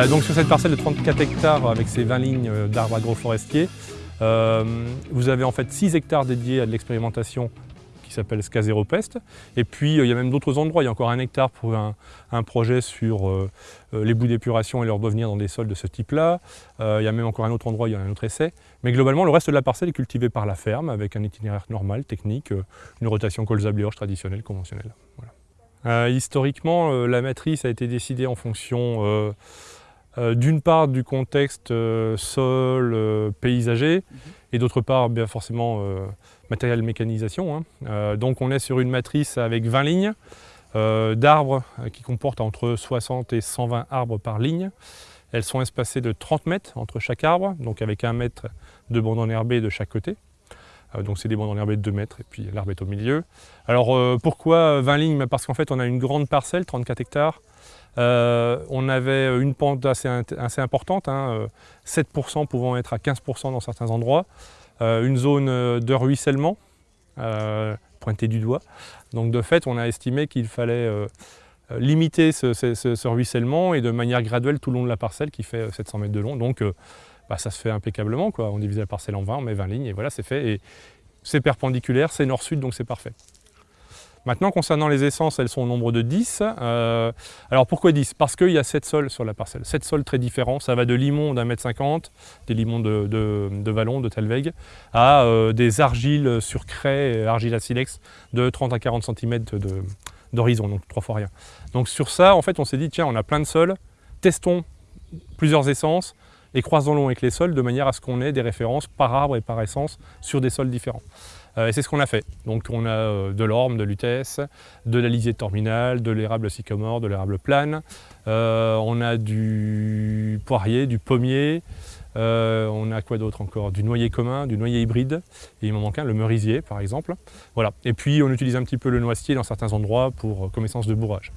Euh, donc sur cette parcelle de 34 hectares avec ces 20 lignes d'arbres agroforestiers, vous avez en fait 6 hectares dédiés à de l'expérimentation qui s'appelle Pest. Et puis il y a même d'autres endroits, il y a encore un hectare pour un, projet sur les bouts d'épuration et leur devenir dans des sols de ce type-là. il y a même encore un autre endroit, il y a un autre essai. Mais globalement, le reste de la parcelle est cultivé par la ferme avec un itinéraire normal, technique, une rotation colza-bliorge traditionnelle, conventionnelle. historiquement, la matrice a été décidée en fonction euh, d'une part du contexte euh, sol, euh, paysager, mhm. et d'autre part bien forcément matériel mécanisation. Hein. donc on est sur une matrice avec 20 lignes d'arbres qui comportent entre 60 et 120 arbres par ligne. Elles sont espacées de 30 mètres entre chaque arbre, donc avec un mètre de bande enherbée de chaque côté. donc c'est des bandes enherbées de 2 mètres et puis l'arbre est au milieu. Alors pourquoi 20 lignes? Parce qu'en fait on a une grande parcelle, 34 hectares, euh, on avait une pente assez, importante, 7% hein, euh, pouvant être à 15% dans certains endroits. Euh, une zone de ruissellement, pointée du doigt. Donc de fait, on a estimé qu'il fallait limiter ce, ruissellement et de manière graduelle tout le long de la parcelle qui fait 700 mètres de long. Donc bah, ça se fait impeccablement. On divise la parcelle en 20, on met 20 lignes et voilà, c'est fait. Et c'est perpendiculaire, c'est nord-sud, donc c'est parfait. Maintenant, concernant les essences, elles sont au nombre de 10. Euh, alors pourquoi 10 Parce qu'il y a 7 sols sur la parcelle. 7 sols très différents. Ça va de limon d'un mètre cinquante, des limons de, Vallon, de Telveg, à euh, des argiles sur craie, argile à silex de 30 à 40 cm d'horizon, donc trois fois rien. Donc sur ça, en fait, on s'est dit, tiens, on a plein de sols, testons plusieurs essences et croisons-les avec les sols de manière à ce qu'on ait des références par arbre et par essence sur des sols différents. Euh, et c'est ce qu'on a fait. Donc on a euh, de l'orme, de l'utès, de la lisière terminale, de l'érable sycomore, de l'érable plane. Euh, on a du poirier, du pommier. on a quoi d'autre encore? Du noyer commun, du noyer hybride. Et il m'en manque un, le merisier par exemple. Voilà. Et puis on utilise un petit peu le noisetier dans certains endroits pour comme essence de bourrage.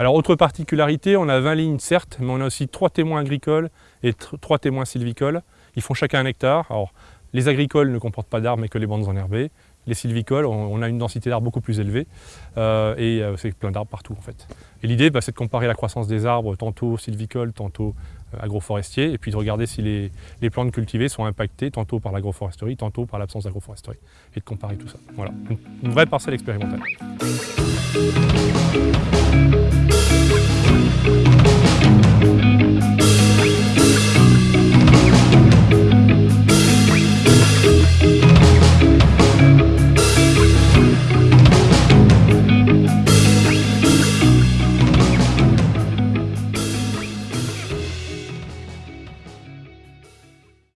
Alors autre particularité, on a 20 lignes certes, mais on a aussi trois témoins agricoles et trois témoins sylvicoles. Ils font chacun un hectare. Alors les agricoles ne comportent pas d'arbres mais que les bandes enherbées. Les sylvicoles, on a une densité d'arbres beaucoup plus élevée euh, et euh, c'est plein d'arbres partout en fait. Et l'idée, bah, c'est de comparer la croissance des arbres, tantôt sylvicoles, tantôt euh, agroforestiers, et puis de regarder si les, plantes cultivées sont impactées tantôt par l'agroforesterie, tantôt par l'absence d'agroforesterie, et de comparer tout ça. Voilà, une vraie parcelle expérimentale.